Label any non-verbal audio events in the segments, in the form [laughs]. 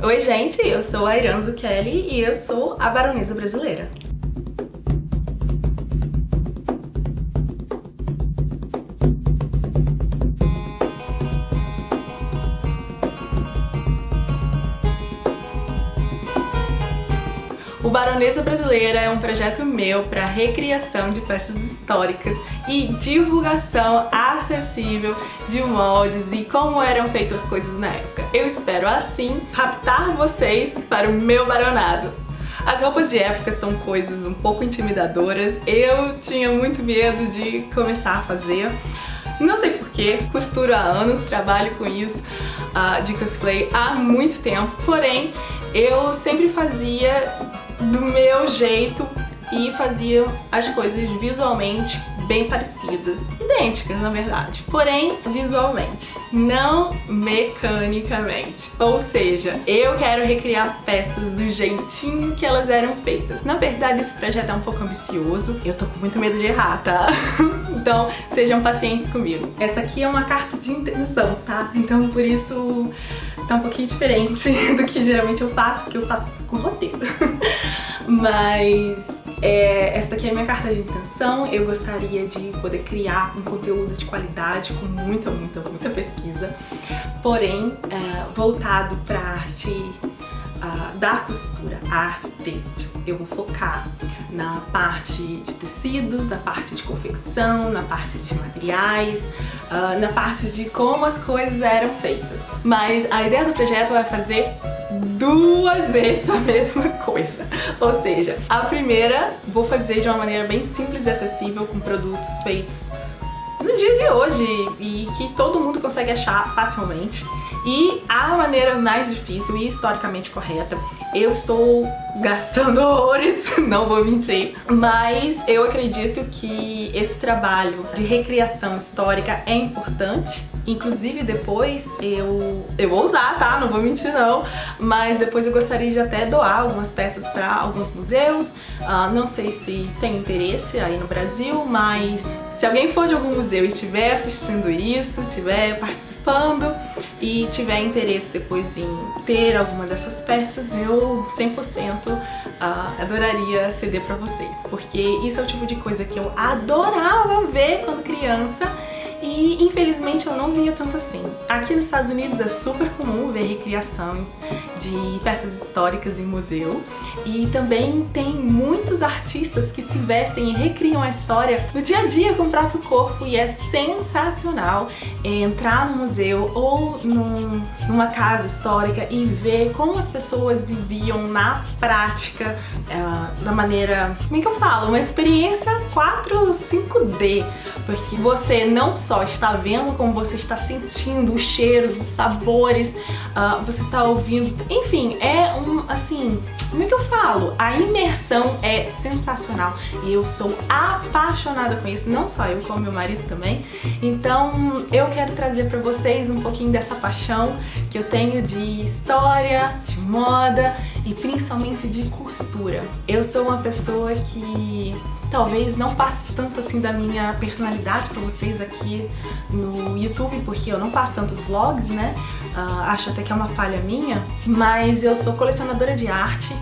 Oi gente, eu sou a Iranzo Kelly e eu sou a baronesa brasileira. O Baronesa Brasileira é um projeto meu para recriação de peças históricas e divulgação acessível de moldes e como eram feitas as coisas na época. Eu espero, assim, raptar vocês para o meu baronado. As roupas de época são coisas um pouco intimidadoras, eu tinha muito medo de começar a fazer. Não sei porquê, costuro há anos, trabalho com isso uh, de cosplay há muito tempo, porém eu sempre fazia do meu jeito e fazia as coisas visualmente bem parecidas, idênticas na verdade, porém visualmente, não mecanicamente. Ou seja, eu quero recriar peças do jeitinho que elas eram feitas. Na verdade esse projeto é um pouco ambicioso, eu tô com muito medo de errar, tá? [laughs] então sejam pacientes comigo. Essa aqui é uma carta de intenção, tá? Então por isso tá um pouquinho diferente [laughs] do que geralmente eu faço, porque eu faço com roteiro. [laughs] Mas é, daqui é a minha carta de intenção, eu gostaria de poder criar um conteúdo de qualidade com muita, muita, muita pesquisa, porém é, voltado para arte uh, da costura, a arte têxtil. Eu vou focar na parte de tecidos, na parte de confecção, na parte de materiais, uh, na parte de como as coisas eram feitas. Mas a ideia do projeto é fazer duas vezes a [laughs] mesma coisa. Ou seja, a primeira vou fazer de uma maneira bem simples e acessível com produtos feitos no dia de hoje e que todo mundo consegue achar facilmente. E a maneira mais difícil e historicamente correta, eu estou gastando [laughs] horrores, não vou mentir, mas eu acredito que esse trabalho de recriação histórica é importante Inclusive depois eu, eu vou usar, tá? Não vou mentir não. Mas depois eu gostaria de até doar algumas peças para alguns museus. Uh, não sei se tem interesse aí no Brasil, mas se alguém for de algum museu e estiver assistindo isso, estiver participando e tiver interesse depois em ter alguma dessas peças, eu 100% uh, ah, adoraria ceder para vocês. Porque isso é o tipo de coisa que eu adorava ver quando criança e infelizmente eu não via tanto assim. Aqui nos Estados Unidos é super comum ver recriações de peças históricas em museu e também tem muitos artistas que se vestem e recriam a história no dia a dia com o próprio corpo e é sensacional entrar no museu ou num, numa casa histórica e ver como as pessoas viviam na prática uh, da maneira, como é que eu falo? Uma experiência 4 5D, porque você não só está vendo como você está sentindo os cheiros, os sabores, uh, você está ouvindo, enfim, é um, assim, como é que eu falo? A imersão é sensacional e eu sou apaixonada com isso, não só eu, como meu marido também. Então eu quero trazer para vocês um pouquinho dessa paixão que eu tenho de história, de moda e principalmente de costura. Eu sou uma pessoa que talvez não passe tanto assim da minha personalidade pra vocês aqui no YouTube, porque eu não faço tantos vlogs, né? Uh, acho até que é uma falha minha, mas eu sou colecionadora de arte,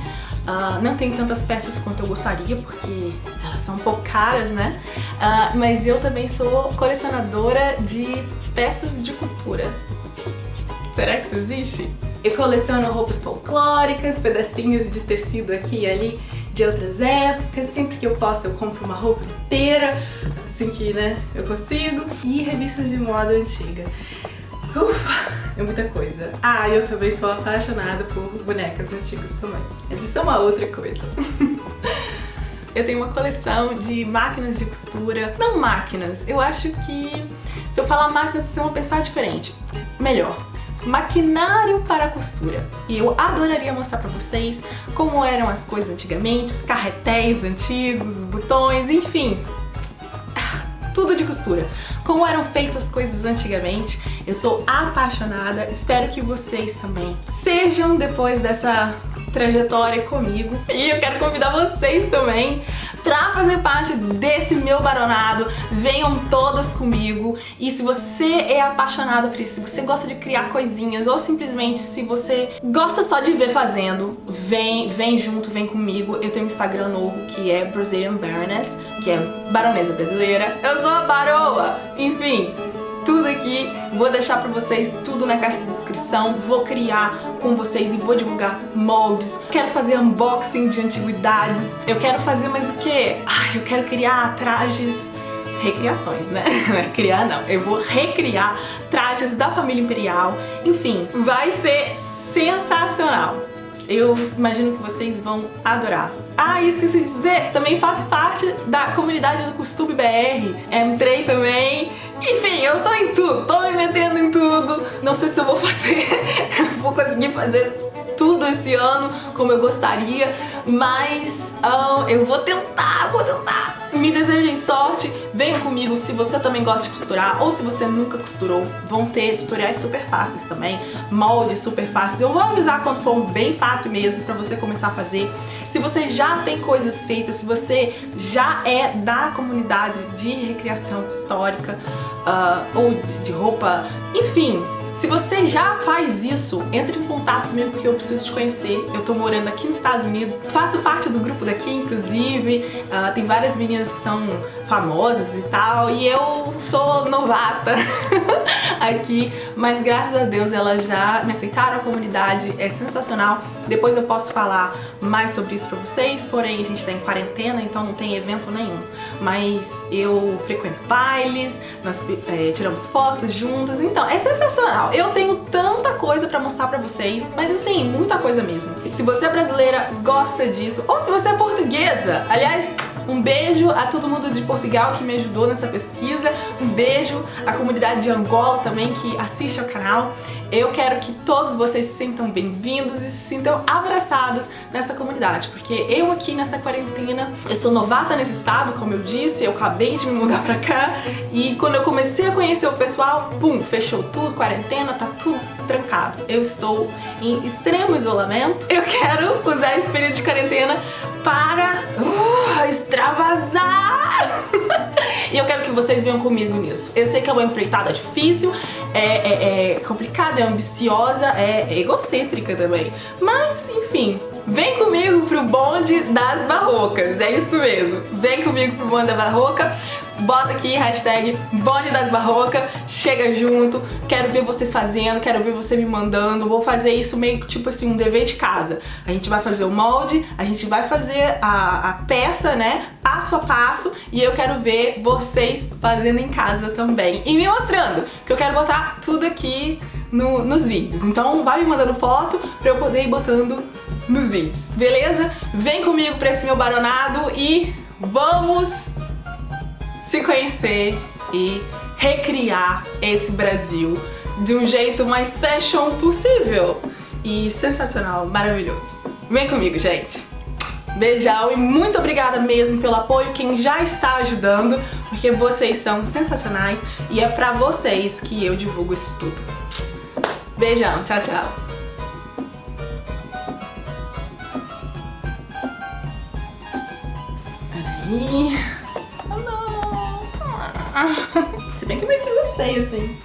Uh, não tenho tantas peças quanto eu gostaria, porque elas são um pouco caras, né? Uh, mas eu também sou colecionadora de peças de costura. Será que isso existe? Eu coleciono roupas folclóricas, pedacinhos de tecido aqui e ali de outras épocas, sempre que eu posso eu compro uma roupa inteira, assim que né, eu consigo, e revistas de moda antiga. Ufa, é muita coisa. Ah, eu também sou apaixonada por bonecas antigas também. Mas isso é uma outra coisa. [laughs] eu tenho uma coleção de máquinas de costura. Não máquinas, eu acho que se eu falar máquinas vocês vão pensar diferente. Melhor, maquinário para costura. E eu adoraria mostrar para vocês como eram as coisas antigamente, os carretéis antigos, os botões, enfim, tudo de costura. Como eram feitas as coisas antigamente. Eu sou apaixonada, espero que vocês também sejam depois dessa trajetória comigo. E eu quero convidar vocês também pra fazer parte desse meu baronado. Venham todas comigo. E se você é apaixonada por isso, se você gosta de criar coisinhas ou simplesmente se você gosta só de ver fazendo, vem, vem junto, vem comigo. Eu tenho um Instagram novo que é Brazilian Baroness, que é baronesa brasileira. Eu sou a baroa! Enfim, tudo aqui, vou deixar pra vocês tudo na caixa de descrição, vou criar com vocês e vou divulgar moldes, quero fazer unboxing de antiguidades, eu quero fazer mais o que? Ah, eu quero criar trajes recriações, né? [laughs] Criar não, eu vou recriar trajes da família imperial, enfim, vai ser sensacional. Eu imagino que vocês vão adorar. Ah, e esqueci de dizer, também faço parte da comunidade do Costume BR. Entrei também. Enfim, eu tô em tudo, tô me metendo em tudo. Não sei se eu vou [laughs] fazer, vou conseguir fazer tudo esse ano como eu gostaria, mas uh, eu vou tentar, vou tentar. Me desejem sorte, venham comigo se você também gosta de costurar ou se você nunca costurou. Vão ter tutoriais super fáceis também, moldes super fáceis. Eu vou avisar quando for bem fácil mesmo pra você começar a fazer. Se você já tem coisas feitas, se você já é da comunidade de recriação histórica uh, ou de, de roupa, enfim, se você já faz isso, entre em contato comigo porque eu preciso te conhecer. Eu tô morando aqui nos Estados Unidos, faço parte do grupo daqui, inclusive. Uh, tem várias meninas que são famosas e tal, e eu sou novata [laughs] [laughs] aqui, mas graças a Deus elas já me aceitaram, a comunidade é sensacional. Depois eu posso falar mais sobre isso pra vocês, porém a gente tá em quarentena, então não tem evento nenhum. Mas eu frequento bailes, nós é, tiramos fotos juntas, então é sensacional. Eu tenho tanta coisa pra mostrar pra vocês, mas assim, muita coisa mesmo. E se você é brasileira, gosta disso, ou se você é portuguesa, aliás, um beijo a todo mundo de Portugal que me ajudou nessa pesquisa. Um beijo à comunidade de Angola também que assiste ao canal. Eu quero que todos vocês se sintam bem-vindos e se sintam abraçados nessa comunidade, porque eu aqui nessa quarentena, eu sou novata nesse estado, como eu disse, eu acabei de me mudar pra cá e quando eu comecei a conhecer o pessoal, pum, fechou tudo, quarentena, tá tudo trancado. Eu estou em extremo isolamento. Eu quero usar esse período de quarentena para uh, extravasar! [laughs] e eu quero que vocês venham comigo nisso. Eu sei que é uma empreitada difícil, é, é, é complicada, é ambiciosa, é egocêntrica também. Mas, enfim, vem comigo pro bonde das barrocas, é isso mesmo. Vem comigo pro bonde da barroca, bota aqui hashtag bonde das barrocas, chega junto, quero ver vocês fazendo, quero ver você me mandando, vou fazer isso meio tipo assim, um dever de casa. A gente vai fazer o molde, a gente vai fazer a, a peça, né, passo a passo, e eu quero ver vocês fazendo em casa também. E me mostrando, que eu quero botar tudo aqui no, nos vídeos. Então vai me mandando foto pra eu poder ir botando nos vídeos, beleza? Vem comigo pra esse meu baronado e vamos se conhecer e recriar esse Brasil de um jeito mais fashion possível e sensacional, maravilhoso. Vem comigo, gente! Beijão e muito obrigada mesmo pelo apoio, quem já está ajudando, porque vocês são sensacionais e é pra vocês que eu divulgo isso tudo. Beijão, tchau, tchau! Peraí... Se bem que eu meio que gostei, assim.